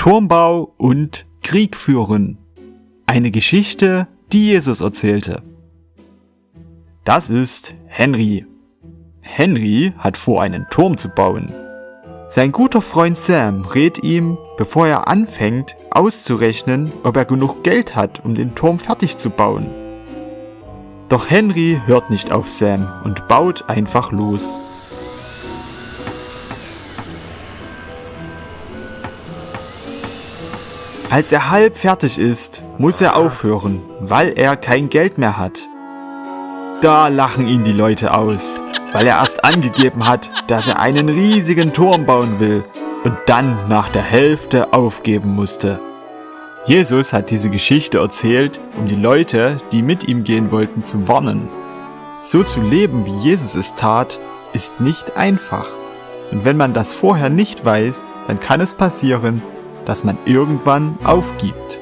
Turmbau und Krieg führen. Eine Geschichte, die Jesus erzählte. Das ist Henry. Henry hat vor, einen Turm zu bauen. Sein guter Freund Sam rät ihm, bevor er anfängt, auszurechnen, ob er genug Geld hat, um den Turm fertig zu bauen. Doch Henry hört nicht auf Sam und baut einfach los. Als er halb fertig ist, muss er aufhören, weil er kein Geld mehr hat. Da lachen ihn die Leute aus, weil er erst angegeben hat, dass er einen riesigen Turm bauen will und dann nach der Hälfte aufgeben musste. Jesus hat diese Geschichte erzählt, um die Leute, die mit ihm gehen wollten, zu warnen. So zu leben, wie Jesus es tat, ist nicht einfach. Und wenn man das vorher nicht weiß, dann kann es passieren, dass man irgendwann aufgibt.